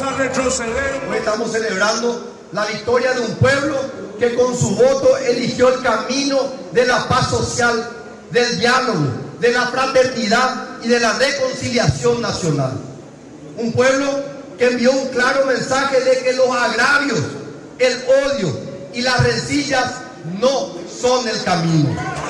retroceder. Hoy estamos celebrando la victoria de un pueblo que con su voto eligió el camino de la paz social, del diálogo, de la fraternidad y de la reconciliación nacional. Un pueblo que envió un claro mensaje de que los agravios, el odio y las rencillas no son el camino.